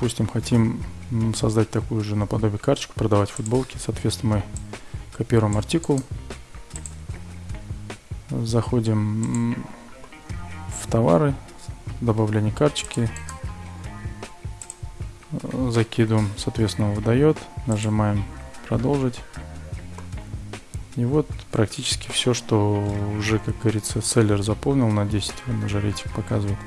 Допустим, хотим ну, создать такую же наподобие карточку, продавать футболки. Соответственно, мы копируем артикул. Заходим в товары, добавление карточки. Закидываем, соответственно, выдает. Нажимаем продолжить. И вот практически все, что уже, как говорится, селлер заполнил на 10, он уже рейтинг показывает.